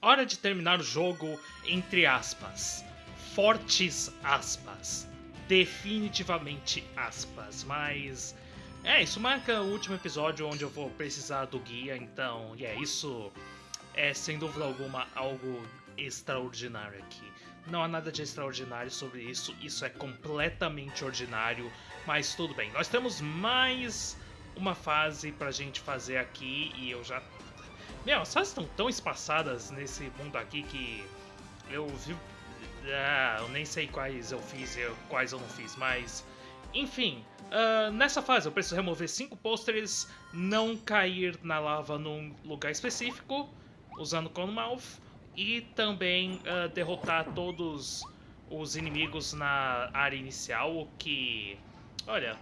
hora de terminar o jogo, entre aspas. Fortes aspas. Definitivamente aspas, mas. É, isso marca o último episódio onde eu vou precisar do guia, então, e é isso é sem dúvida alguma algo extraordinário aqui. Não há nada de extraordinário sobre isso, isso é completamente ordinário, mas tudo bem. Nós temos mais uma fase pra gente fazer aqui e eu já. Meu, as fases estão tão espaçadas nesse mundo aqui que eu vi. Ah, eu nem sei quais eu fiz e quais eu não fiz, mas. Enfim, uh, nessa fase eu preciso remover cinco pôsteres, não cair na lava num lugar específico, usando Conmouth, e também uh, derrotar todos os inimigos na área inicial, o que. Olha.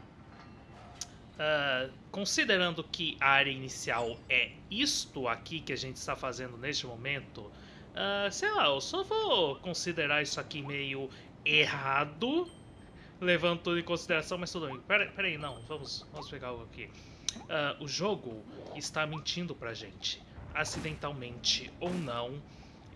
Uh, considerando que a área inicial é isto aqui que a gente está fazendo neste momento, uh, sei lá, eu só vou considerar isso aqui meio errado, levando tudo em consideração, mas tudo bem. Pera, pera aí, não, vamos, vamos pegar algo aqui. Uh, o jogo está mentindo pra gente, acidentalmente ou não,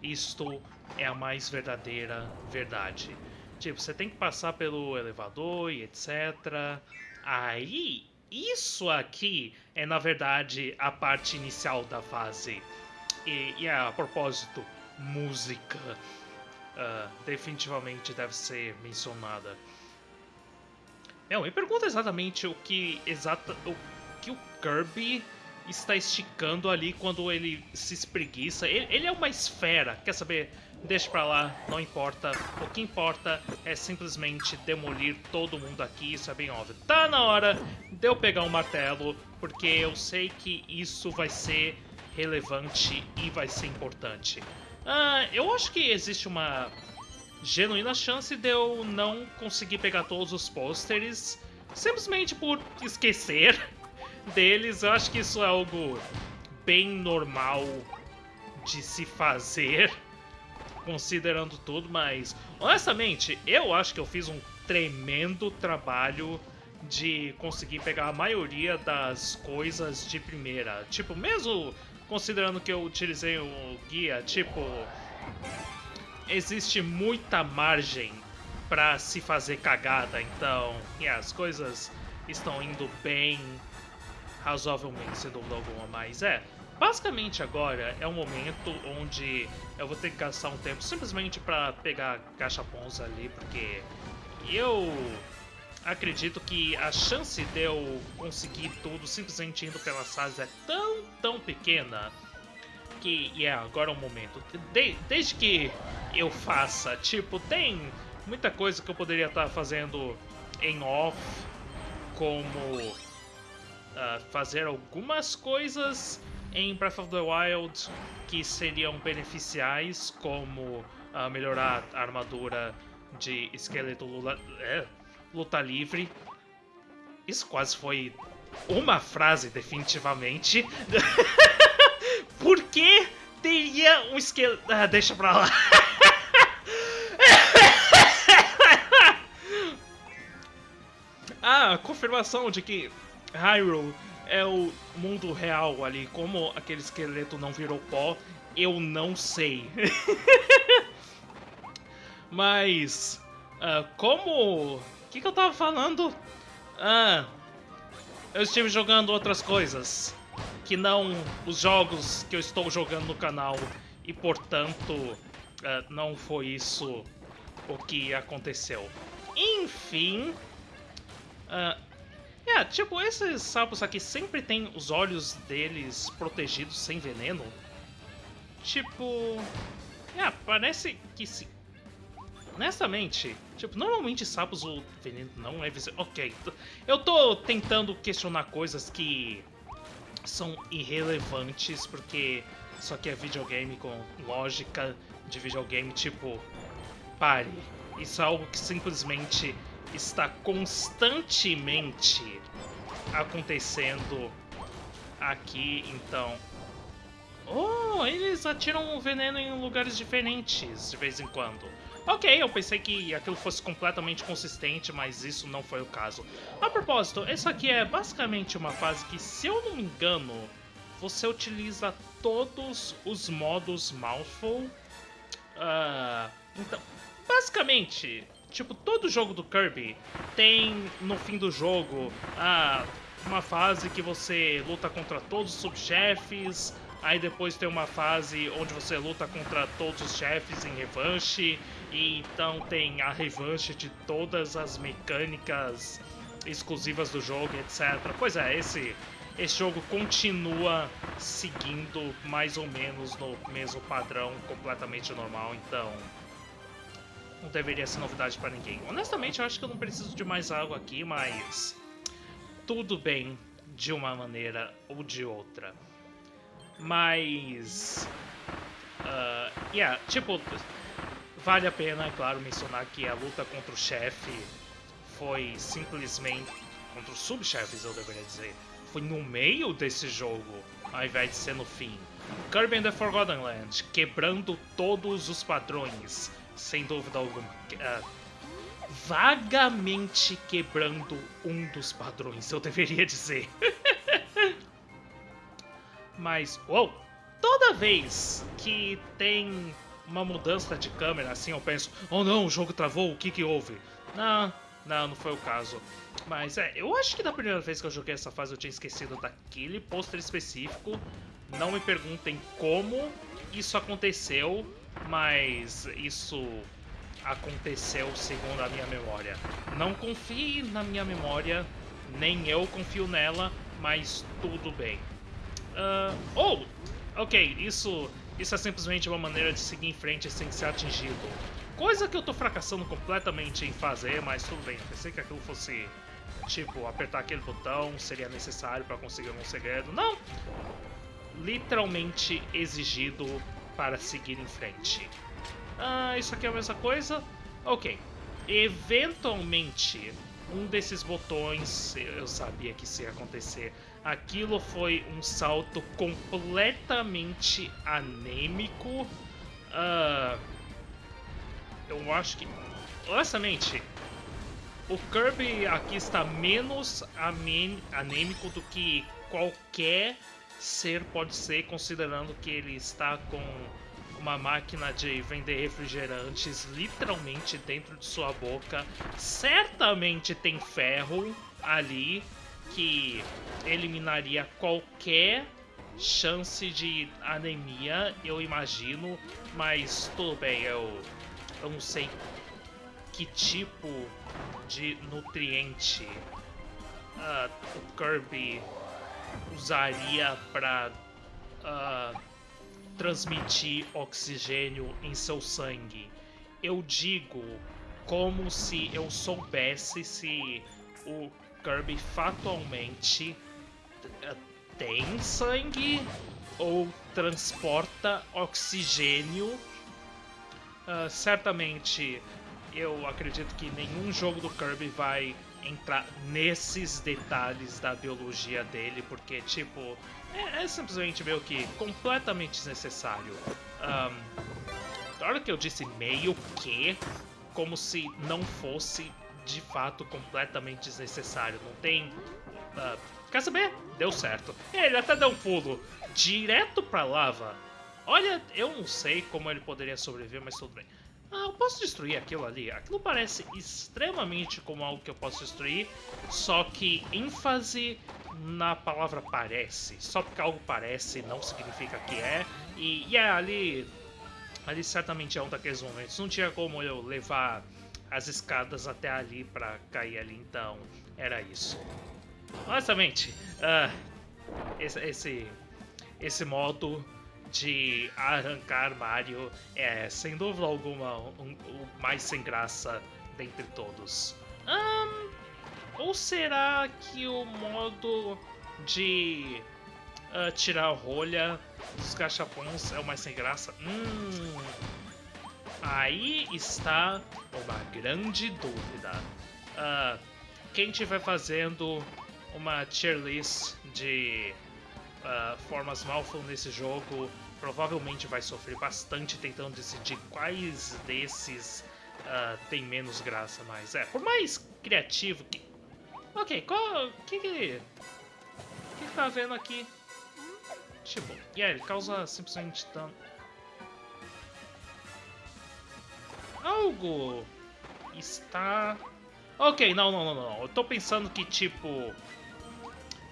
isto é a mais verdadeira verdade. Tipo, você tem que passar pelo elevador e etc. Aí, isso aqui é na verdade a parte inicial da fase. E, e a propósito, música uh, definitivamente deve ser mencionada. Meu, me pergunta exatamente o que exata o que o Kirby está esticando ali quando ele se espreguiça. Ele, ele, é uma esfera, quer saber? Deixa pra lá, não importa. O que importa é simplesmente demolir todo mundo aqui, isso é bem óbvio. Tá na hora de eu pegar um martelo, porque eu sei que isso vai ser relevante e vai ser importante. Ah, eu acho que existe uma genuína chance de eu não conseguir pegar todos os pôsteres simplesmente por esquecer deles. Eu acho que isso é algo bem normal de se fazer, considerando tudo, mas honestamente, eu acho que eu fiz um tremendo trabalho de conseguir pegar a maioria das coisas de primeira. Tipo, mesmo considerando que eu utilizei o guia, tipo, existe muita margem para se fazer cagada, então, yeah, as coisas estão indo bem razoavelmente, sem dúvida alguma, mas é. Basicamente agora é um momento onde eu vou ter que gastar um tempo simplesmente para pegar cachapons ali, porque eu acredito que a chance de eu conseguir tudo simplesmente indo pelas fases é tão, tão pequena que, é yeah, agora é o momento. De, desde que eu faça, tipo, tem muita coisa que eu poderia estar fazendo em off, como uh, fazer algumas coisas em Breath of the Wild que seriam beneficiais, como uh, melhorar a armadura de esqueleto lula, é, luta livre. Isso quase foi uma frase, definitivamente. Por que teria um esqueleto... Ah, deixa pra lá. ah, confirmação de que Hyrule é o mundo real ali. Como aquele esqueleto não virou pó, eu não sei. Mas, uh, como... O que, que eu tava falando? Ah, eu estive jogando outras coisas. Que não os jogos que eu estou jogando no canal. E, portanto, uh, não foi isso o que aconteceu. Enfim... Uh, é, tipo, esses sapos aqui sempre tem os olhos deles protegidos sem veneno. Tipo... É, parece que se... Honestamente, tipo, normalmente sapos o veneno não é visível. Ok, eu tô tentando questionar coisas que são irrelevantes, porque isso aqui é videogame com lógica de videogame, tipo, pare. Isso é algo que simplesmente está constantemente acontecendo aqui, então... Oh, eles atiram o veneno em lugares diferentes de vez em quando. Ok, eu pensei que aquilo fosse completamente consistente, mas isso não foi o caso. A propósito, essa aqui é basicamente uma fase que, se eu não me engano, você utiliza todos os modos Mouthful. Uh, então, basicamente, tipo, todo jogo do Kirby tem no fim do jogo uh, uma fase que você luta contra todos os subchefes, aí depois tem uma fase onde você luta contra todos os chefes em revanche, e então tem a revanche de todas as mecânicas exclusivas do jogo, etc. Pois é, esse esse jogo continua seguindo mais ou menos no mesmo padrão completamente normal, então não deveria ser novidade para ninguém. Honestamente, eu acho que eu não preciso de mais algo aqui, mas tudo bem de uma maneira ou de outra. Mas, uh, yeah, tipo, vale a pena, é claro, mencionar que a luta contra o chefe foi simplesmente contra os subchefes, eu deveria dizer foi no meio desse jogo, ao invés de ser no fim. Kirby and the Forgotten Land, quebrando todos os padrões, sem dúvida alguma. Uh, vagamente quebrando um dos padrões, eu deveria dizer. Mas, uou, toda vez que tem uma mudança de câmera, assim eu penso, oh não, o jogo travou, o que que houve? Não, não, não foi o caso. Mas é, eu acho que da primeira vez que eu joguei essa fase eu tinha esquecido daquele pôster específico. Não me perguntem como isso aconteceu, mas isso aconteceu segundo a minha memória. Não confie na minha memória, nem eu confio nela, mas tudo bem. Uh, oh, ok, isso, isso é simplesmente uma maneira de seguir em frente sem ser atingido. Coisa que eu tô fracassando completamente em fazer, mas tudo bem. Eu pensei que aquilo fosse, tipo, apertar aquele botão seria necessário para conseguir um segredo. Não! Literalmente exigido para seguir em frente. Ah, isso aqui é a mesma coisa? Ok. Eventualmente, um desses botões, eu sabia que isso ia acontecer. Aquilo foi um salto completamente anêmico. Uh, eu acho que. Honestamente, o Kirby aqui está menos anêmico do que qualquer ser pode ser, considerando que ele está com uma máquina de vender refrigerantes literalmente dentro de sua boca. Certamente tem ferro ali que eliminaria qualquer chance de anemia, eu imagino, mas tudo bem, eu eu não sei que tipo de nutriente uh, o Kirby usaria para uh, ah, transmitir oxigênio em seu sangue. Eu digo como se eu soubesse se o Kirby fatalmente uh, tem sangue ou transporta oxigênio Uh, certamente eu acredito que nenhum jogo do Kirby vai entrar nesses detalhes da biologia dele, porque, tipo, é, é simplesmente meio que completamente desnecessário. Um, na hora que eu disse meio que, como se não fosse de fato completamente desnecessário. Não tem. Uh, quer saber? Deu certo. Ele até deu um pulo direto pra lava Olha, eu não sei como ele poderia sobreviver, mas tudo bem. Ah, eu posso destruir aquilo ali? Aquilo parece extremamente como algo que eu posso destruir, só que ênfase na palavra parece. Só porque algo parece não significa que é. E, é, ali, ali certamente é um daqueles momentos. Não tinha como eu levar as escadas até ali para cair ali, então era isso. Honestamente, uh, esse, esse, esse modo de arrancar Mario é, sem dúvida alguma, um, o mais sem graça dentre todos. Um, ou será que o modo de uh, tirar rolha dos cachapões é o mais sem graça? Hum, aí está uma grande dúvida. Uh, quem estiver fazendo uma tier list de uh, formas Malful nesse jogo provavelmente vai sofrer bastante tentando decidir quais desses uh, tem menos graça, mas é, por mais criativo que... Ok, qual... que que... que tá vendo aqui? Tipo, e yeah, ele causa simplesmente dano. Algo está... Ok, não, não, não, não. Eu tô pensando que, tipo...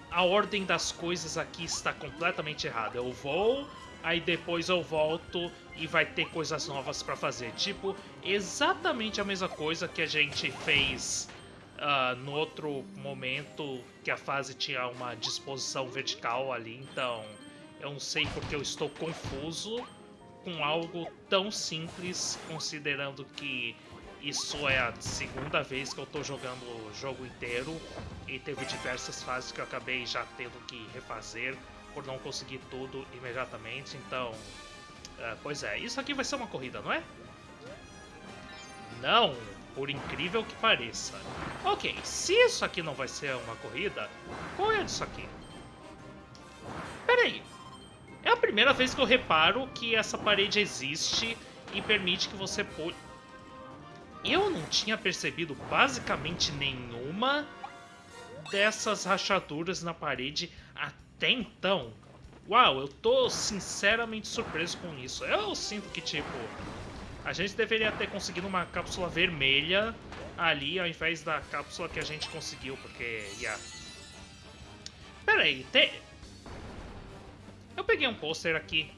A ordem das coisas aqui está completamente errada. Eu vou, aí depois eu volto e vai ter coisas novas para fazer. Tipo, exatamente a mesma coisa que a gente fez uh, no outro momento que a fase tinha uma disposição vertical ali. Então, eu não sei porque eu estou confuso com algo tão simples, considerando que isso é a segunda vez que eu tô jogando o jogo inteiro e teve diversas fases que eu acabei já tendo que refazer por não conseguir tudo imediatamente, então... Uh, pois é, isso aqui vai ser uma corrida, não é? Não, por incrível que pareça. Ok, se isso aqui não vai ser uma corrida, qual é isso aqui? Peraí, é a primeira vez que eu reparo que essa parede existe e permite que você pule... Eu não tinha percebido basicamente nenhuma dessas rachaduras na parede até então. Uau, eu tô sinceramente surpreso com isso. Eu sinto que, tipo, a gente deveria ter conseguido uma cápsula vermelha ali ao invés da cápsula que a gente conseguiu, porque, yeah. Pera aí, tem... Eu peguei um pôster aqui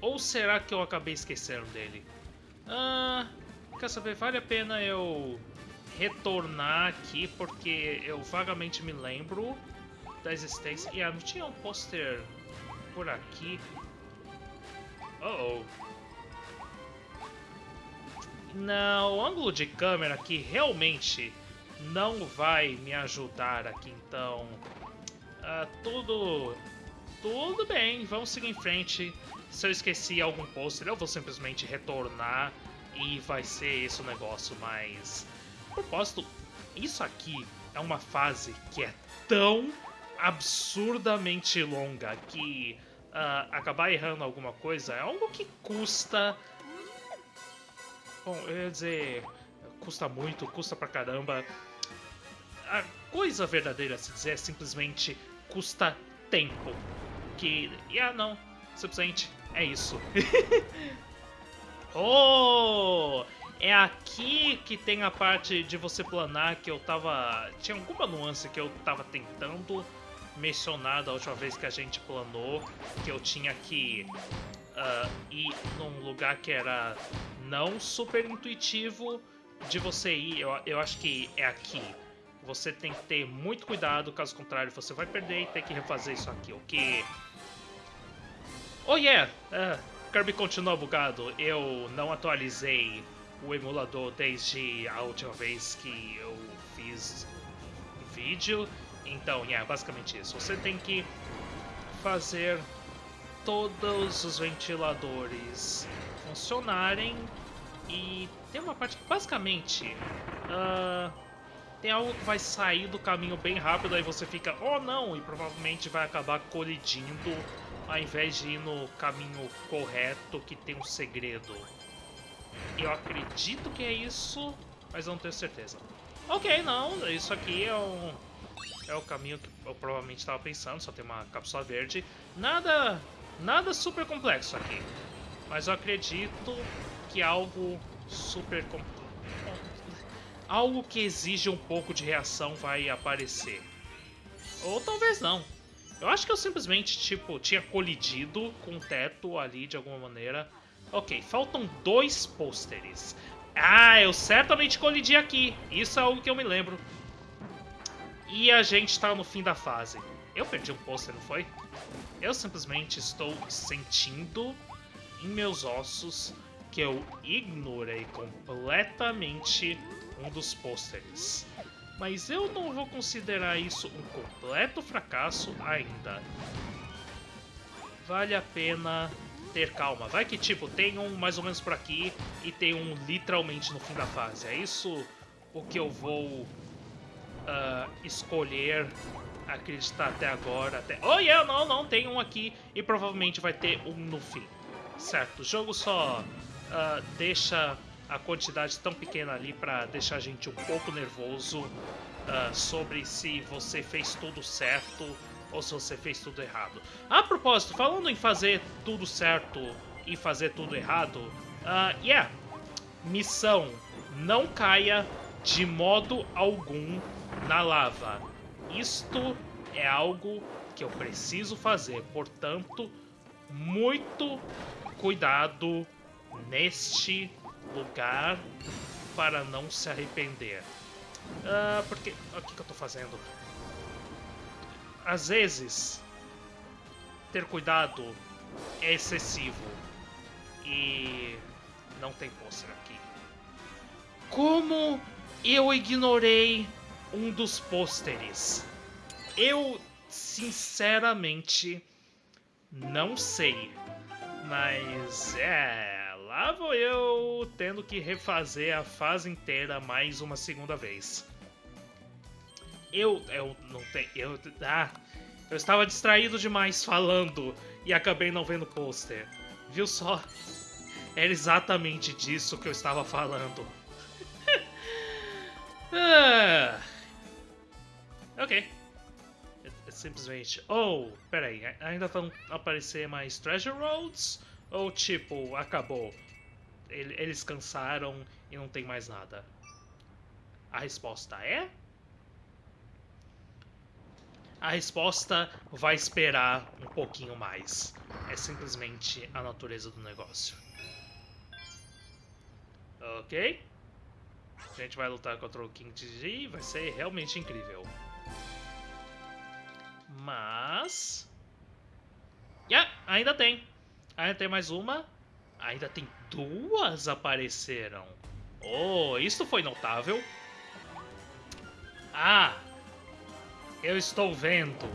Ou será que eu acabei esquecendo dele? Ah, quer saber? Vale a pena eu retornar aqui, porque eu vagamente me lembro da existência. E ah, não tinha um pôster por aqui? Oh, oh. Não, o ângulo de câmera aqui realmente não vai me ajudar aqui, então... Uh, tudo... Tudo bem, vamos seguir em frente se eu esqueci algum pôster, eu vou simplesmente retornar e vai ser esse o negócio, mas... Propósito, isso aqui é uma fase que é tão absurdamente longa que uh, acabar errando alguma coisa é algo que custa... Bom, eu ia dizer... Custa muito, custa pra caramba. A coisa verdadeira a se dizer é simplesmente custa tempo. Que... Ah, não. Simplesmente é isso. oh! É aqui que tem a parte de você planar que eu tava... Tinha alguma nuance que eu tava tentando mencionar da última vez que a gente planou, que eu tinha que uh, ir num lugar que era não super intuitivo de você ir. Eu, eu acho que é aqui. Você tem que ter muito cuidado, caso contrário você vai perder e ter que refazer isso aqui, o que Oh yeah! Uh, Kirby continua bugado. Eu não atualizei o emulador desde a última vez que eu fiz vídeo. Então, yeah, basicamente isso. Você tem que fazer todos os ventiladores funcionarem e tem uma parte que basicamente uh, tem algo que vai sair do caminho bem rápido aí você fica oh não e provavelmente vai acabar colidindo ao invés de ir no caminho correto que tem um segredo. Eu acredito que é isso, mas não tenho certeza. Ok, não, isso aqui é, é o caminho que eu provavelmente estava pensando, só tem uma cápsula verde. Nada, nada super complexo aqui, mas eu acredito que algo super complexo algo que exige um pouco de reação vai aparecer. Ou talvez não. Eu acho que eu simplesmente, tipo, tinha colidido com o teto ali de alguma maneira. Ok, faltam dois pôsteres. Ah, eu certamente colidi aqui. Isso é algo que eu me lembro. E a gente tá no fim da fase. Eu perdi um pôster, não foi? Eu simplesmente estou sentindo em meus ossos que eu ignorei completamente um dos pôsteres mas eu não vou considerar isso um completo fracasso ainda. Vale a pena ter calma. Vai que, tipo, tem um mais ou menos por aqui e tem um literalmente no fim da fase. É isso o que eu vou uh, escolher acreditar até agora. Até... Oh, yeah, não, não, tem um aqui e provavelmente vai ter um no fim. Certo, o jogo só uh, deixa a quantidade tão pequena ali para deixar a gente um pouco nervoso uh, sobre se você fez tudo certo ou se você fez tudo errado. A propósito, falando em fazer tudo certo e fazer tudo errado, uh, yeah, missão, não caia de modo algum na lava. Isto é algo que eu preciso fazer, portanto, muito cuidado neste lugar para não se arrepender. Uh, porque. O que, que eu tô fazendo? Às vezes, ter cuidado é excessivo. E. Não tem pôster aqui. Como eu ignorei um dos pôsteres? Eu, sinceramente, não sei. Mas é lá vou eu tendo que refazer a fase inteira mais uma segunda vez. Eu, eu não tenho, eu, ah, eu estava distraído demais falando e acabei não vendo o pôster. Viu só? Era exatamente disso que eu estava falando. ah. Ok. É, é simplesmente. Oh, peraí, ainda vão aparecer mais Treasure Roads? Ou tipo, acabou? eles cansaram e não tem mais nada? A resposta é. A resposta vai esperar um pouquinho mais. É simplesmente a natureza do negócio. Ok? A gente vai lutar contra o King G, vai ser realmente incrível. Mas... Yeah, ainda tem. Ainda tem mais uma. Ainda tem duas apareceram. Oh, isso foi notável. Ah, eu estou vendo.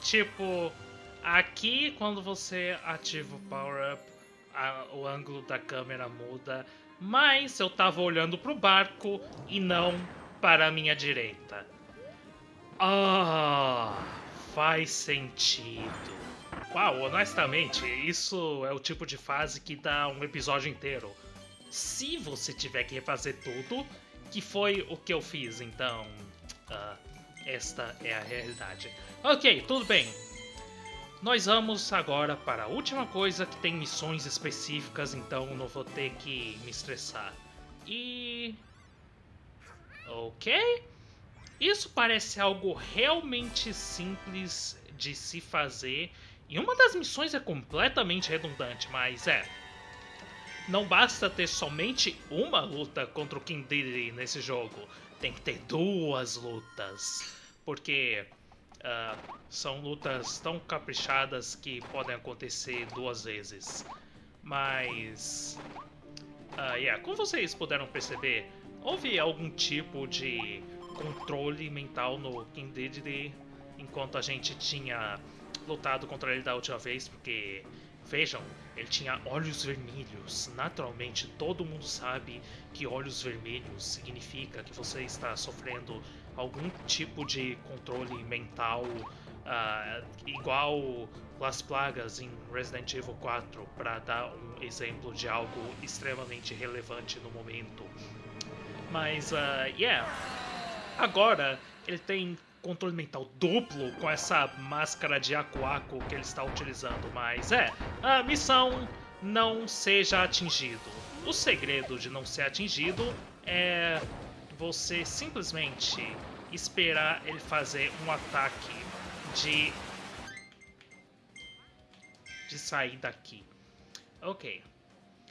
Tipo, aqui quando você ativa o power-up, o ângulo da câmera muda. Mas eu tava olhando pro barco e não para a minha direita. Ah, faz sentido. Uau, honestamente, isso é o tipo de fase que dá um episódio inteiro. Se você tiver que refazer tudo, que foi o que eu fiz, então. Uh, esta é a realidade. Ok, tudo bem. Nós vamos agora para a última coisa que tem missões específicas, então não vou ter que me estressar. E. Ok. Isso parece algo realmente simples de se fazer e uma das missões é completamente redundante, mas é. Não basta ter somente uma luta contra o King Dedede nesse jogo, tem que ter duas lutas. Porque uh, são lutas tão caprichadas que podem acontecer duas vezes. Mas. Uh, yeah, como vocês puderam perceber, houve algum tipo de controle mental no King Dedede enquanto a gente tinha lutado contra ele da última vez, porque vejam, ele tinha olhos vermelhos. Naturalmente, todo mundo sabe que olhos vermelhos significa que você está sofrendo algum tipo de controle mental, uh, igual Las Plagas em Resident Evil 4, para dar um exemplo de algo extremamente relevante no momento. Mas, uh, yeah, agora ele tem controle mental duplo com essa máscara de Akuaku que ele está utilizando, mas é, a missão não seja atingido. O segredo de não ser atingido é você simplesmente esperar ele fazer um ataque de de sair daqui. Ok.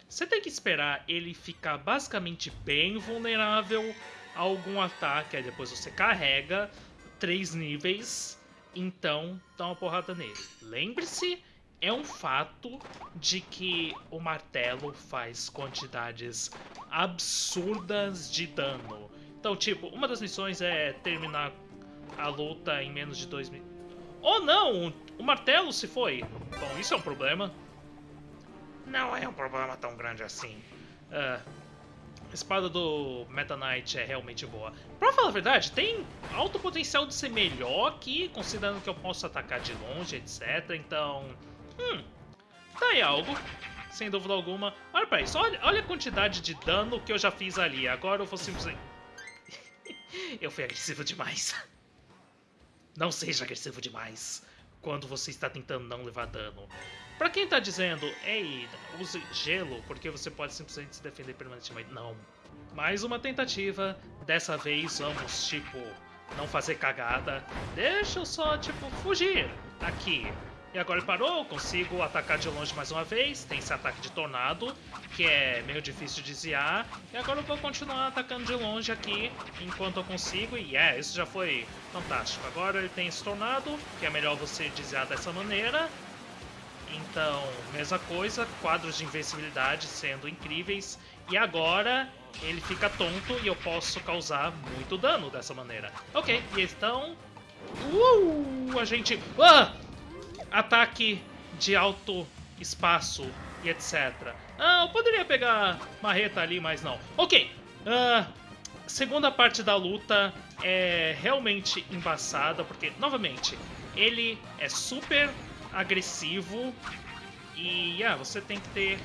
Você tem que esperar ele ficar basicamente bem vulnerável a algum ataque, aí depois você carrega, três níveis, então dá uma porrada nele. Lembre-se, é um fato de que o martelo faz quantidades absurdas de dano. Então, tipo, uma das missões é terminar a luta em menos de dois minutos. Oh não! O martelo se foi! Bom, isso é um problema. Não é um problema tão grande assim. Uh, espada do Meta Knight é realmente boa. Pra falar a verdade, tem alto potencial de ser melhor aqui, considerando que eu posso atacar de longe, etc. Então, hum, tá aí algo, sem dúvida alguma. Olha pra isso, olha, olha a quantidade de dano que eu já fiz ali. Agora eu vou simplesmente... eu fui agressivo demais. Não seja agressivo demais quando você está tentando não levar dano. Pra quem tá dizendo, ei, use gelo, porque você pode simplesmente se defender permanentemente. Não. Mais uma tentativa. Dessa vez vamos, tipo, não fazer cagada. Deixa eu só, tipo, fugir aqui. E agora ele parou, consigo atacar de longe mais uma vez. Tem esse ataque de tornado, que é meio difícil de desviar. E agora eu vou continuar atacando de longe aqui, enquanto eu consigo. E é, isso já foi fantástico. Agora ele tem esse tornado, que é melhor você desviar dessa maneira. Então, mesma coisa, quadros de invencibilidade sendo incríveis. E agora ele fica tonto e eu posso causar muito dano dessa maneira. Ok, e então... Uh, a gente... Ah! Ataque de alto espaço e etc. Ah, eu poderia pegar marreta ali, mas não. Ok, uh, segunda parte da luta é realmente embaçada, porque, novamente, ele é super agressivo e ah, você tem que ter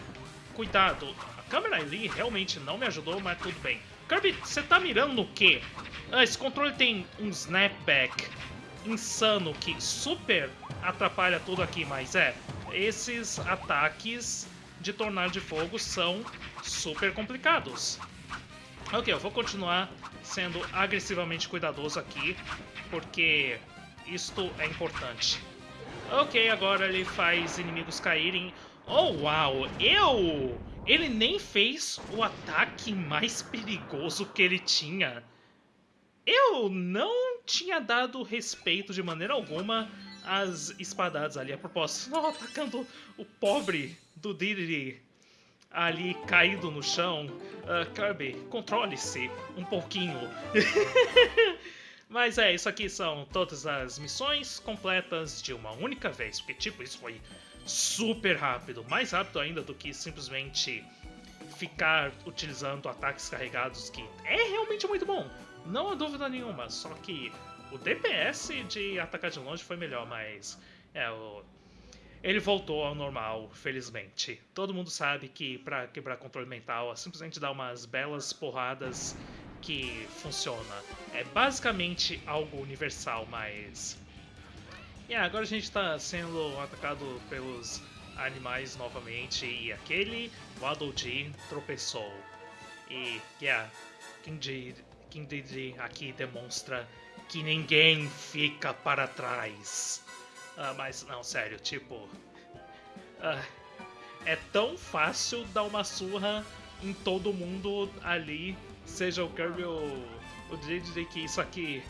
cuidado. A câmera ali realmente não me ajudou, mas tudo bem. Kirby, você tá mirando no quê? Ah, esse controle tem um snapback insano que super atrapalha tudo aqui, mas é, esses ataques de tornado de fogo são super complicados. Ok, eu vou continuar sendo agressivamente cuidadoso aqui, porque isto é importante. Ok, agora ele faz inimigos caírem. Oh, uau! Eu! Ele nem fez o ataque mais perigoso que ele tinha. Eu não tinha dado respeito de maneira alguma às espadadas ali. A propósito, não atacando o pobre do Diddy ali caído no chão. Uh, Kirby, controle-se um pouquinho. Mas é, isso aqui são todas as missões completas de uma única vez. Porque, tipo, isso foi super rápido. Mais rápido ainda do que simplesmente ficar utilizando ataques carregados, que é realmente muito bom. Não há dúvida nenhuma, só que o DPS de atacar de longe foi melhor, mas é, o... ele voltou ao normal, felizmente. Todo mundo sabe que para quebrar controle mental é simplesmente dar umas belas porradas que funciona. É basicamente algo universal, mas... Yeah, agora a gente está sendo atacado pelos animais novamente e aquele Waddle Dee tropeçou. E, yeah, King Didi aqui demonstra que ninguém fica para trás. Ah, mas não, sério, tipo. Ah, é tão fácil dar uma surra em todo mundo ali, seja o Kirby ou o Didi, que isso aqui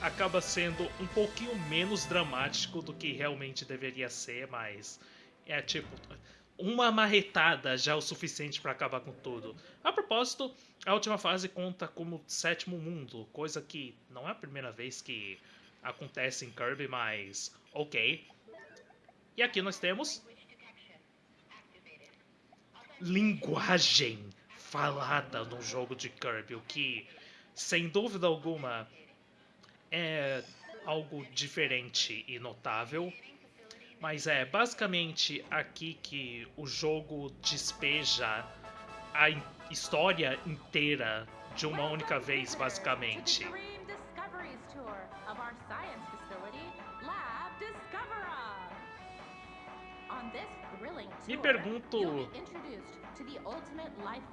acaba sendo um pouquinho menos dramático do que realmente deveria ser, mas é tipo uma marretada já é o suficiente para acabar com tudo. A propósito, a última fase conta como sétimo mundo, coisa que não é a primeira vez que acontece em Kirby, mas ok. E aqui nós temos linguagem falada no jogo de Kirby, o que, sem dúvida alguma, é algo diferente e notável. Mas é basicamente aqui que o jogo despeja a história inteira de uma única vez, basicamente. Me pergunto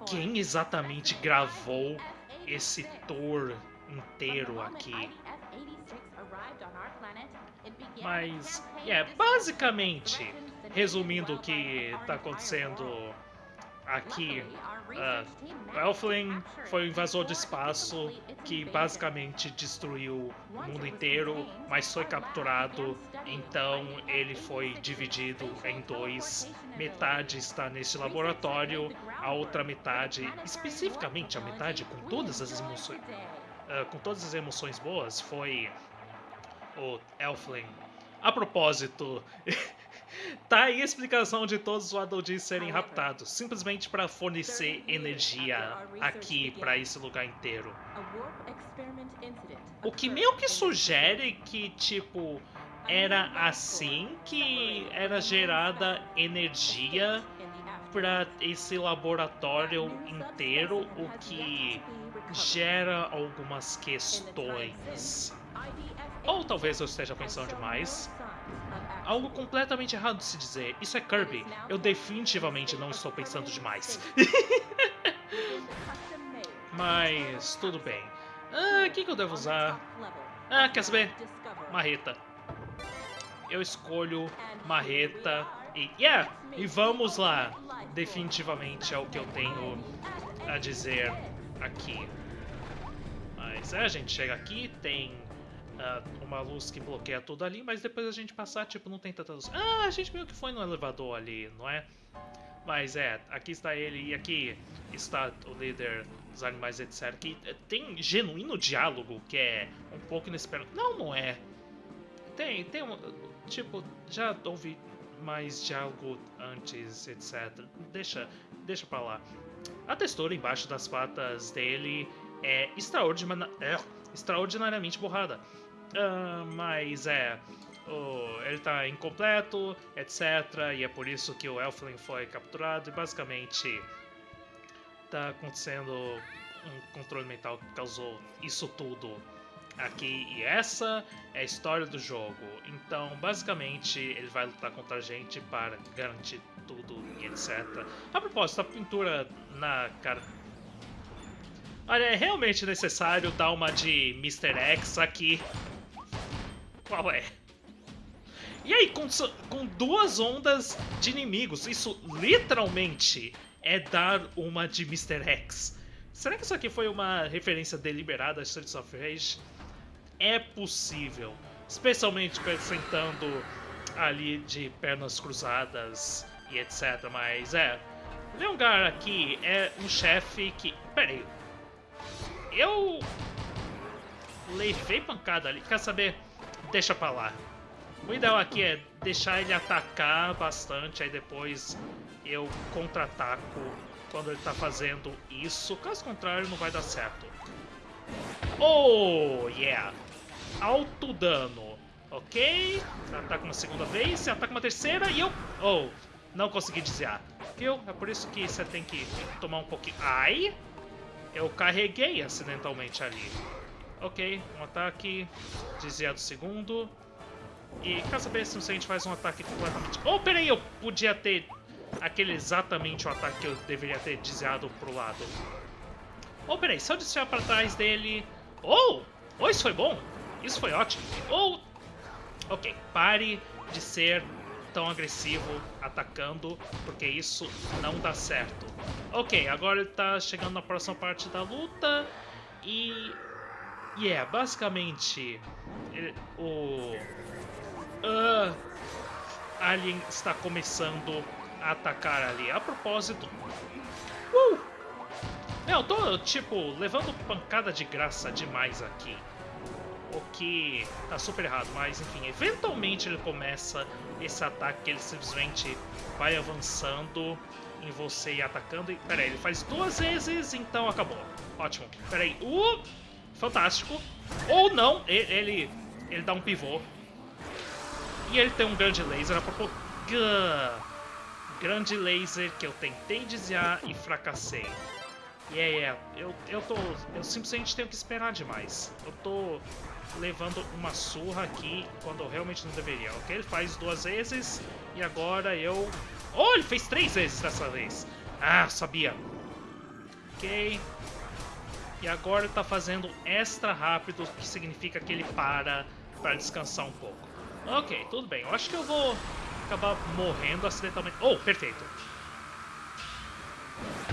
quem exatamente gravou esse tour inteiro aqui. Mas, é, basicamente, resumindo o que está acontecendo aqui, uh, Elfling foi um invasor do espaço que basicamente destruiu o mundo inteiro, mas foi capturado, então ele foi dividido em dois. Metade está neste laboratório, a outra metade, especificamente a metade com todas as emoções, uh, com todas as emoções boas, foi o Elfling. A propósito, tá aí a explicação de todos os Waddle serem raptados, simplesmente para fornecer energia aqui para esse lugar inteiro. O que meio que sugere que, tipo, era assim que era gerada energia para esse laboratório inteiro, o que gera algumas questões. Ou talvez eu esteja pensando demais. Algo completamente errado de se dizer. Isso é Kirby. Eu definitivamente não estou pensando demais. Mas tudo bem. Ah, o que, que eu devo usar? Ah, quer saber? Marreta. Eu escolho marreta e... Yeah! E vamos lá! Definitivamente é o que eu tenho a dizer aqui. Mas é, a gente chega aqui, tem uh, uma luz que bloqueia tudo ali, mas depois a gente passar, tipo, não tem tanta luz. Ah, a gente meio que foi no elevador ali, não é? Mas é, aqui está ele e aqui está o líder dos animais, etc. Que tem genuíno diálogo que é um pouco inesperado. Não, não é. Tem, tem um. Tipo, já ouvi mais diálogo antes, etc. Deixa, deixa pra lá. A textura embaixo das patas dele é, é extraordinariamente borrada. Uh, mas é. Ele tá incompleto, etc. E é por isso que o Elfling foi capturado. E basicamente tá acontecendo um controle mental que causou isso tudo aqui. E essa é a história do jogo. Então, basicamente, ele vai lutar contra a gente para garantir tudo e etc. A propósito, a pintura na cara. Olha, é realmente necessário dar uma de Mr. X aqui. Qual é? E aí, com, com duas ondas de inimigos, isso literalmente é dar uma de Mr. X. Será que isso aqui foi uma referência deliberada a Streets of Rage? É possível, especialmente apresentando ali de pernas cruzadas e etc. Mas é, Leongar aqui é um chefe que. Pera aí. Eu. Levei pancada ali. Quer saber? Deixa pra lá. O ideal aqui é deixar ele atacar bastante, aí depois eu contra-ataco quando ele tá fazendo isso. Caso contrário, não vai dar certo. Oh, yeah! Alto dano. Ok. Ataca uma segunda vez, ataca uma terceira e eu... Oh, não consegui desviar. Viu? É por isso que você tem que tomar um pouquinho... Ai! Eu carreguei acidentalmente ali. Ok, um ataque. Desviar do segundo. E quer saber se a gente faz um ataque completamente... Oh, peraí, eu podia ter aquele exatamente o ataque que eu deveria ter desviado pro lado. Oh, peraí, se eu desviar pra trás dele... Oh! Oh, isso foi bom! Isso foi ótimo! Oh! Ok, pare de ser tão agressivo atacando, porque isso não dá certo. Ok, agora ele tá chegando na próxima parte da luta e... E yeah, é, basicamente, o Uh, Alien está começando a atacar ali. A propósito... Uh! eu tô, tipo, levando pancada de graça demais aqui. O que tá super errado, mas enfim, eventualmente ele começa esse ataque, ele simplesmente vai avançando em você e atacando. E, pera aí, ele faz duas vezes, então acabou. Ótimo. Pera aí. Uh! Fantástico. Ou não, ele, ele dá um pivô e ele tem um grande laser a. Grande laser que eu tentei desviar e fracassei. E yeah, é, yeah, eu, eu tô. Eu simplesmente tenho que esperar demais. Eu tô levando uma surra aqui quando eu realmente não deveria. Ok, ele faz duas vezes e agora eu. Oh, ele fez três vezes dessa vez. Ah, sabia. Ok. E agora ele tá fazendo extra rápido, que significa que ele para para descansar um pouco. Ok, tudo bem. Eu acho que eu vou acabar morrendo acidentalmente. Oh, perfeito.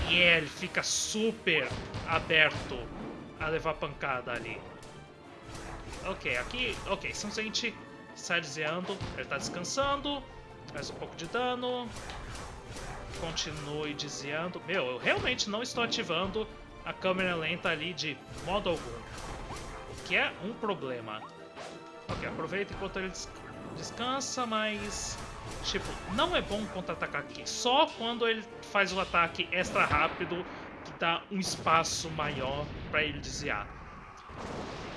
E yeah, ele fica super aberto a levar pancada ali. Ok, aqui... Ok, simplesmente sai desviando. Ele tá descansando. Faz um pouco de dano. Continue desviando. Meu, eu realmente não estou ativando a câmera lenta ali de modo algum. O que é um problema. Ok, aproveita enquanto ele descansa, mas... Tipo, não é bom contra-atacar aqui. Só quando ele faz o ataque extra rápido, que dá um espaço maior para ele desviar.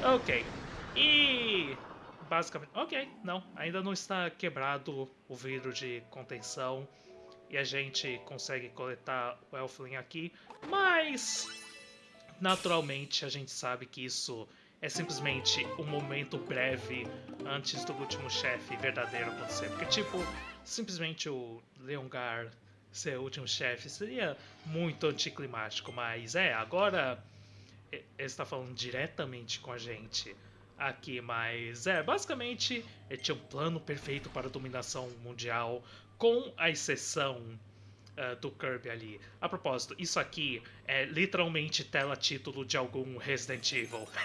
Ok. E... Basicamente... Ok, não. Ainda não está quebrado o vidro de contenção. E a gente consegue coletar o Elfling aqui. Mas... Naturalmente, a gente sabe que isso é simplesmente um momento breve antes do último chefe verdadeiro acontecer. Porque, tipo, simplesmente o Leongar ser o último chefe seria muito anticlimático, mas é, agora ele está falando diretamente com a gente aqui, mas é, basicamente ele tinha um plano perfeito para a dominação mundial, com a exceção uh, do Kirby ali. A propósito, isso aqui é literalmente tela título de algum Resident Evil.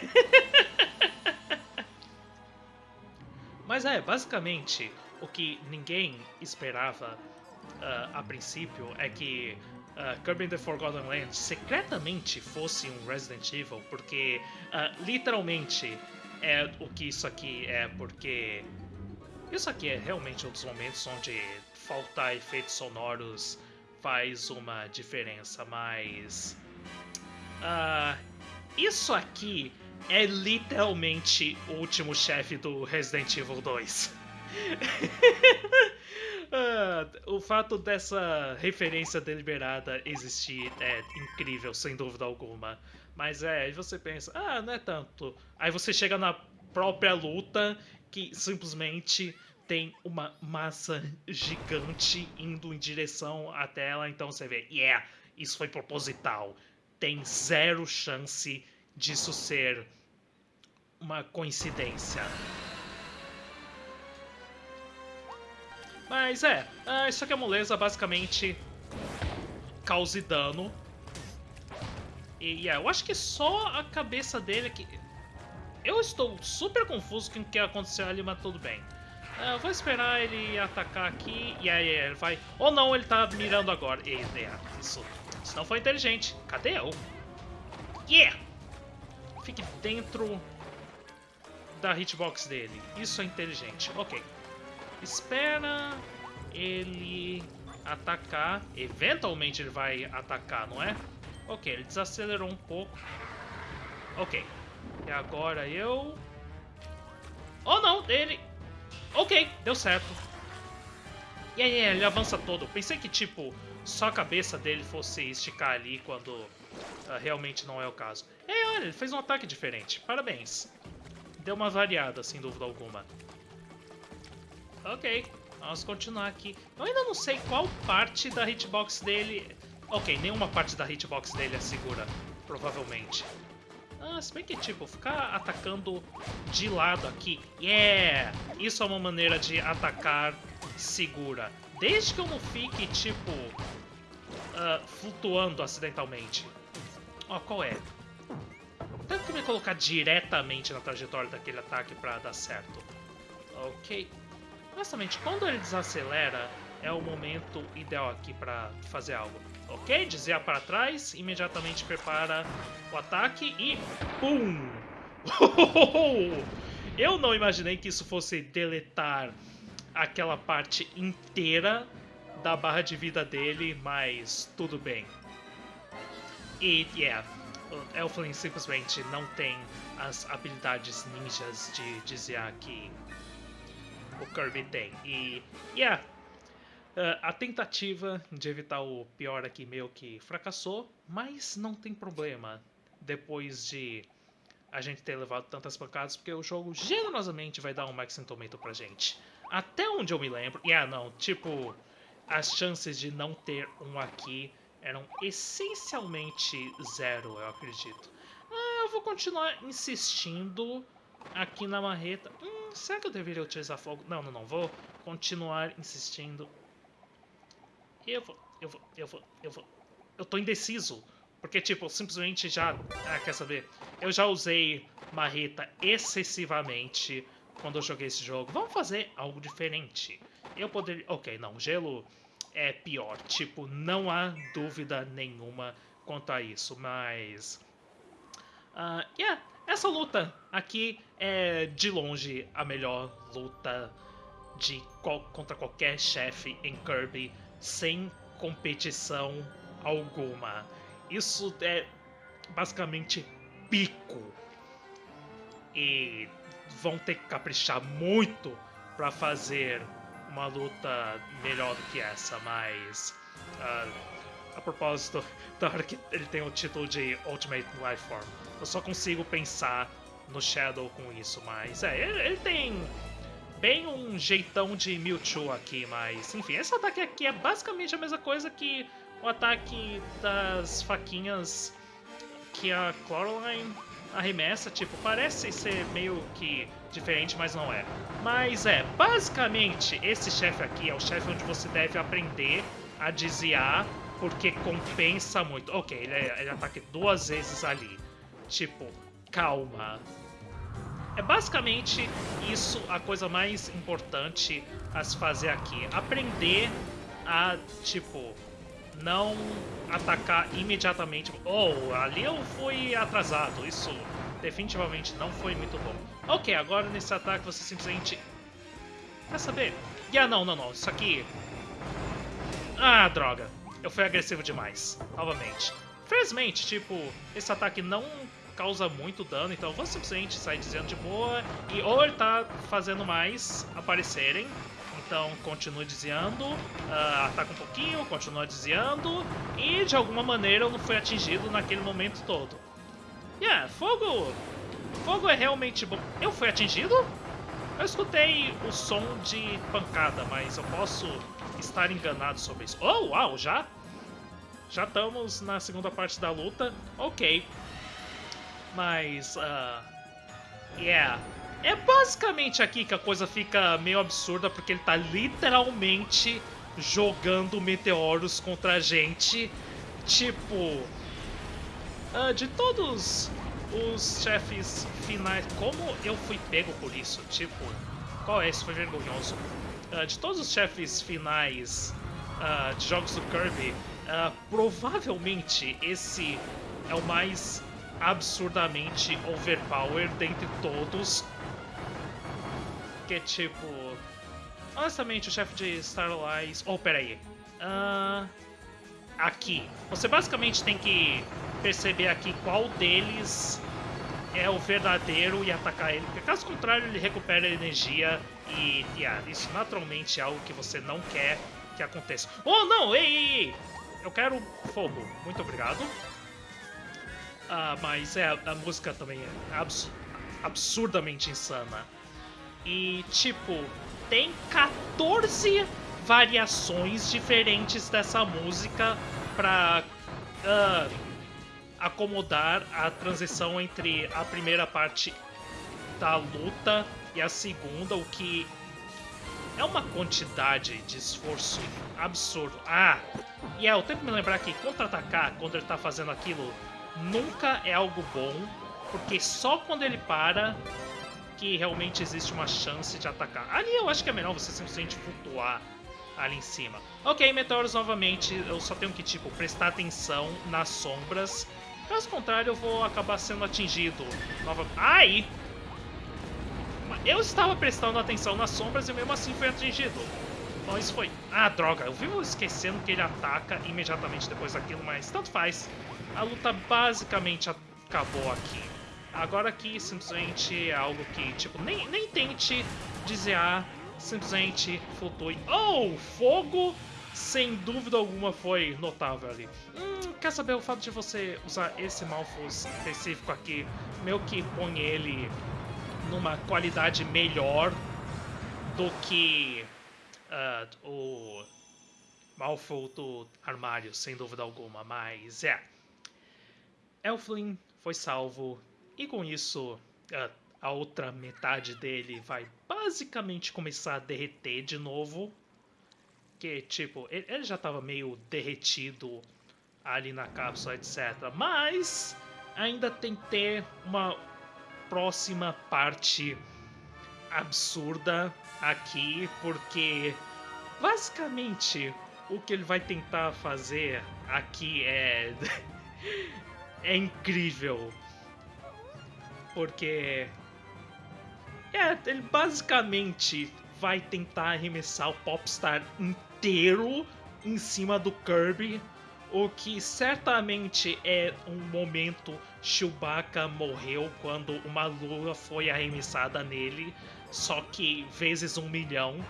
mas é, basicamente, o que ninguém esperava uh, a princípio é que uh, Kirby the Forgotten Land secretamente fosse um Resident Evil, porque uh, literalmente é o que isso aqui é, porque isso aqui é realmente um dos momentos onde faltar efeitos sonoros faz uma diferença, mas. Uh, isso aqui é literalmente o último chefe do Resident Evil 2. uh, o fato dessa referência deliberada existir é incrível, sem dúvida alguma. Mas é, aí você pensa, ah, não é tanto. Aí você chega na própria luta que simplesmente tem uma massa gigante indo em direção até ela, então você vê, yeah, isso foi proposital. Tem zero chance disso ser uma coincidência. Mas é, uh, isso aqui é moleza basicamente cause dano. E yeah, eu acho que só a cabeça dele que... Eu estou super confuso com o que aconteceu ali, mas tudo bem. É, eu vou esperar ele atacar aqui e aí ele vai... Ou não, ele tá mirando agora. Isso, isso não foi inteligente. Cadê eu? Yeah! Fique dentro da hitbox dele. Isso é inteligente. Ok. Espera ele atacar. Eventualmente ele vai atacar, não é? Ok, ele desacelerou um pouco. Ok. E agora eu... Oh não, ele... Ok, deu certo. E aí ele avança todo. Pensei que, tipo, só a cabeça dele fosse esticar ali quando uh, realmente não é o caso. É, olha, ele fez um ataque diferente. Parabéns. Deu uma variada, sem dúvida alguma. Ok, vamos continuar aqui. Eu ainda não sei qual parte da hitbox dele... Ok, nenhuma parte da hitbox dele é segura, provavelmente. Ah, se bem que, tipo, ficar atacando de lado aqui, yeah! Isso é uma maneira de atacar segura. Desde que eu não fique, tipo, uh, flutuando acidentalmente. Ó, oh, qual é? Tenho que me colocar diretamente na trajetória daquele ataque pra dar certo. Ok. Honestamente, quando ele desacelera, é o momento ideal aqui pra fazer algo. Ok, desvia para trás, imediatamente prepara o ataque e... Pum! Eu não imaginei que isso fosse deletar aquela parte inteira da barra de vida dele, mas tudo bem. E, yeah, o Elflin simplesmente não tem as habilidades ninjas de desviar que o Kirby tem. E, yeah, a tentativa de evitar o pior aqui meio que fracassou, mas não tem problema depois de a gente ter levado tantas pancadas, porque o jogo generosamente vai dar um Max Tomato pra gente. Até onde eu me lembro, e ah não, tipo, as chances de não ter um aqui eram essencialmente zero, eu acredito. Ah, eu vou continuar insistindo aqui na marreta. Hum, será que eu deveria utilizar fogo? Não, não, não, vou continuar insistindo eu vou, eu vou, eu vou, eu vou. Eu tô indeciso. Porque, tipo, simplesmente já... Ah, quer saber? Eu já usei marreta excessivamente quando eu joguei esse jogo. Vamos fazer algo diferente. Eu poderia... Ok, não, gelo é pior. Tipo, não há dúvida nenhuma quanto a isso, mas... Uh, yeah, essa luta aqui é de longe a melhor luta de contra qualquer chefe em Kirby sem competição alguma. Isso é basicamente pico. E vão ter que caprichar muito para fazer uma luta melhor do que essa, mas. Uh, a propósito, da hora que ele tem o título de Ultimate Lifeform, eu só consigo pensar no Shadow com isso, mas é, ele, ele tem bem um jeitão de Mewtwo aqui, mas enfim, esse ataque aqui é basicamente a mesma coisa que o ataque das faquinhas que a Coraline arremessa, tipo, parece ser meio que diferente, mas não é. Mas é, basicamente, esse chefe aqui é o chefe onde você deve aprender a desviar, porque compensa muito. Ok, ele, ele ataca duas vezes ali. Tipo, calma. É basicamente isso a coisa mais importante a se fazer aqui. Aprender a, tipo, não atacar imediatamente. Oh, ali eu fui atrasado. Isso definitivamente não foi muito bom. Ok, agora nesse ataque você simplesmente... Quer saber? Ah, não, não, não. Isso aqui... Ah, droga. Eu fui agressivo demais. Novamente. Felizmente, tipo, esse ataque não causa muito dano, então eu vou simplesmente sair dizendo de boa. E ou ele tá fazendo mais aparecerem, então continue desviando, uh, ataca um pouquinho, continua desviando, e de alguma maneira eu não fui atingido naquele momento todo. Yeah, fogo! Fogo é realmente bom. Eu fui atingido? Eu escutei o som de pancada, mas eu posso estar enganado sobre isso. Oh, uau, já? Já estamos na segunda parte da luta. Ok. Mas, uh, yeah. É basicamente aqui que a coisa fica meio absurda, porque ele tá literalmente jogando meteoros contra a gente. Tipo, uh, de todos os chefes finais, como eu fui pego por isso? Tipo, qual é? Isso foi vergonhoso. Uh, de todos os chefes finais uh, de jogos do Kirby, provavelmente esse é o mais absurdamente overpowered dentre todos porque, tipo... Honestamente, o chefe de Starlight... Oh, peraí. Uh, aqui. Você basicamente tem que perceber aqui qual deles é o verdadeiro e atacar ele. Porque caso contrário, ele recupera energia e... Yeah, isso naturalmente é algo que você não quer que aconteça. Oh, não! Ei, ei, ei! Eu quero fogo. Muito obrigado. Uh, mas é, a música também é abs absurdamente insana. E, tipo, tem 14 variações diferentes dessa música pra uh, acomodar a transição entre a primeira parte da luta e a segunda, o que é uma quantidade de esforço absurdo. Ah, e é, eu tenho que me lembrar que contra-atacar quando ele tá fazendo aquilo nunca é algo bom, porque só quando ele para que realmente existe uma chance de atacar. Ali eu acho que é melhor você simplesmente flutuar ali em cima. Ok, meteoros novamente, eu só tenho que, tipo, prestar atenção nas sombras. Caso contrário, eu vou acabar sendo atingido. Nova... Ai! Eu estava prestando atenção nas sombras e mesmo assim fui atingido. Bom, isso foi... Ah, droga, eu vivo esquecendo que ele ataca imediatamente depois daquilo, mas tanto faz. A luta basicamente acabou aqui. Agora aqui simplesmente é algo que, tipo, nem, nem tente desviar, simplesmente flutue. Oh, fogo! Sem dúvida alguma foi notável ali. Hum, quer saber o fato de você usar esse Malfos específico aqui, meio que põe ele numa qualidade melhor do que uh, o Malfoy do armário, sem dúvida alguma, mas é. Elflin foi salvo e com isso, a, a outra metade dele vai basicamente começar a derreter de novo. Que, tipo, ele, ele já estava meio derretido ali na cápsula, etc. Mas ainda tem que ter uma próxima parte absurda aqui, porque basicamente o que ele vai tentar fazer aqui é é incrível. Porque é, ele basicamente vai tentar arremessar o Popstar inteiro em cima do Kirby, o que certamente é um momento Chewbacca morreu quando uma lua foi arremessada nele, só que vezes um milhão.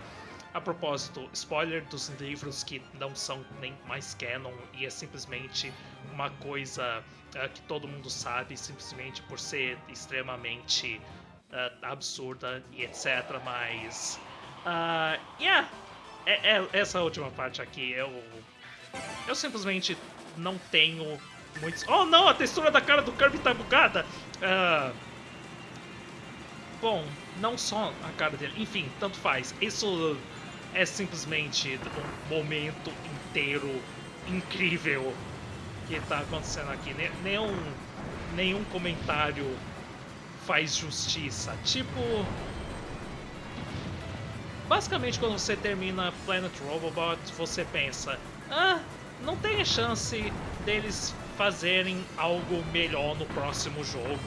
a propósito, spoiler dos livros que não são nem mais canon e é simplesmente uma coisa uh, que todo mundo sabe, simplesmente por ser extremamente uh, absurda e etc. Mas. Uh, yeah! É, é, essa última parte aqui, eu. Eu simplesmente não tenho muitos. Oh não, a textura da cara do Kirby tá bugada! Uh, bom, não só a cara dele, enfim, tanto faz. Isso é simplesmente um momento inteiro incrível que tá acontecendo aqui. Nenhum, nenhum comentário faz justiça. Tipo. Basicamente, quando você termina Planet Robobot, você pensa: ah, não tem chance deles fazerem algo melhor no próximo jogo.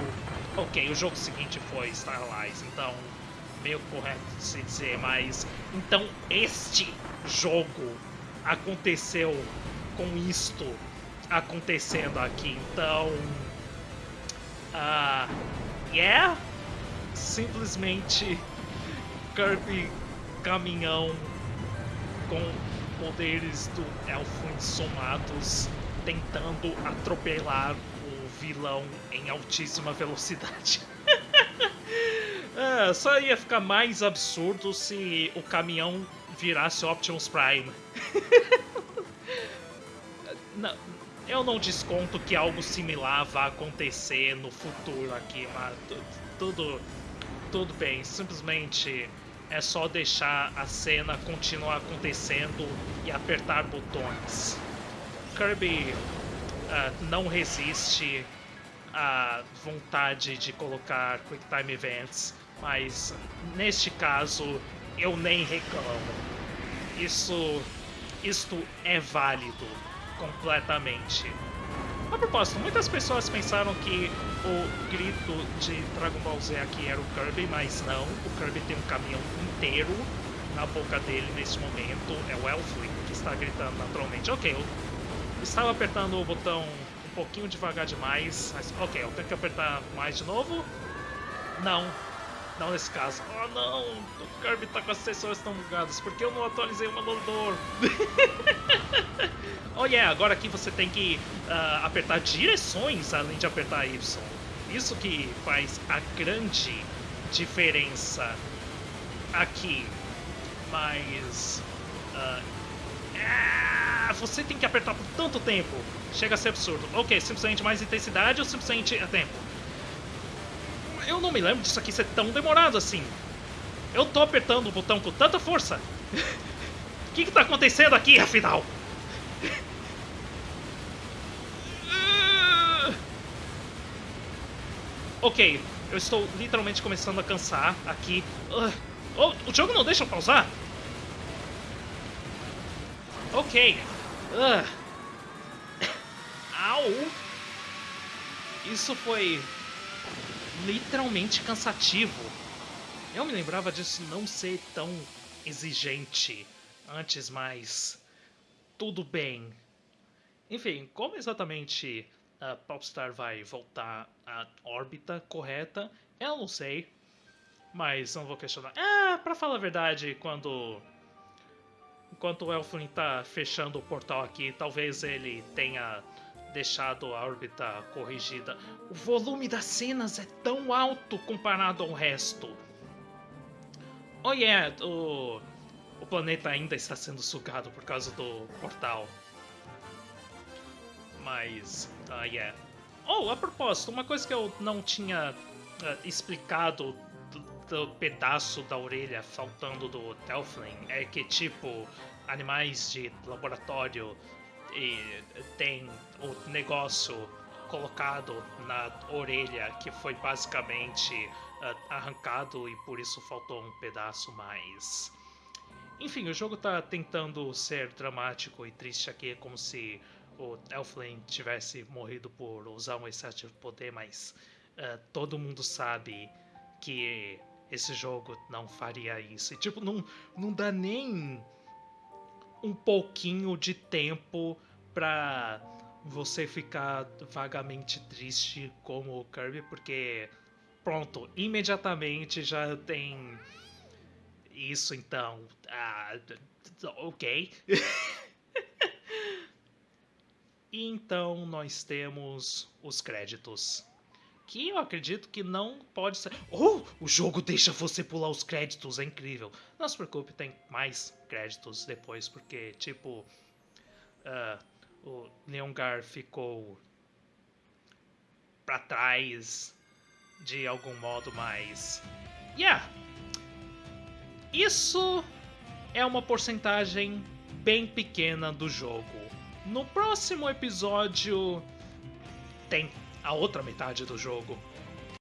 Ok, o jogo seguinte foi Starlight, então meio correto se dizer, mas então este jogo aconteceu com isto acontecendo aqui, então uh, yeah, simplesmente Kirby caminhão com poderes do Elfwin somados tentando atropelar vilão em altíssima velocidade. é, só ia ficar mais absurdo se o caminhão virasse Optimus Prime. não, eu não desconto que algo similar vá acontecer no futuro aqui, mas tudo, tudo bem. Simplesmente é só deixar a cena continuar acontecendo e apertar botões. Kirby uh, não resiste à vontade de colocar Quick Time Events, mas neste caso eu nem reclamo. Isso, isto é válido completamente. A propósito, muitas pessoas pensaram que o grito de Dragon Ball Z aqui era o Kirby, mas não. O Kirby tem um caminhão inteiro na boca dele nesse momento. É o Elfling que está gritando naturalmente. Ok, estava apertando o botão um pouquinho devagar demais, mas ok, eu tenho que apertar mais de novo. Não, não nesse caso. Oh não, o Kirby tá com as sensores tão bugadas, porque eu não atualizei o manual oh yeah, agora aqui você tem que uh, apertar direções além de apertar Y. Isso que faz a grande diferença aqui. Mas... Uh, ah, você tem que apertar por tanto tempo. Chega a ser absurdo. Ok, simplesmente mais intensidade ou simplesmente é tempo? Eu não me lembro disso aqui ser tão demorado assim. Eu tô apertando o botão com tanta força. O que, que tá acontecendo aqui, afinal? ok, eu estou literalmente começando a cansar aqui. Uh, oh, o jogo não deixa eu pausar? Ok. Uh. Au! Isso foi literalmente cansativo. Eu me lembrava disso não ser tão exigente antes, mas tudo bem. Enfim, como exatamente a Popstar vai voltar à órbita correta, eu não sei. Mas não vou questionar. Ah, pra falar a verdade, quando. Enquanto o Elflin tá fechando o portal aqui, talvez ele tenha deixado a órbita corrigida. O volume das cenas é tão alto comparado ao resto. Oh yeah, o, o planeta ainda está sendo sugado por causa do portal. Mas, uh, yeah. Oh, a propósito, uma coisa que eu não tinha uh, explicado do, pedaço da orelha faltando do Telflin é que, tipo, animais de laboratório e tem o negócio colocado na orelha que foi basicamente uh, arrancado e por isso faltou um pedaço mais. Enfim, o jogo tá tentando ser dramático e triste aqui, como se o Elflame tivesse morrido por usar um excesso de poder, mas uh, todo mundo sabe que esse jogo não faria isso. E, tipo, não, não dá nem um pouquinho de tempo pra você ficar vagamente triste como o Kirby, porque pronto, imediatamente já tem isso então. Ah, ok. e então nós temos os créditos. Que eu acredito que não pode ser. Oh! O jogo deixa você pular os créditos, é incrível. Não se preocupe, tem mais créditos depois, porque, tipo. Uh, o Leongar ficou para trás de algum modo, mas. Yeah! Isso é uma porcentagem bem pequena do jogo. No próximo episódio tem a outra metade do jogo.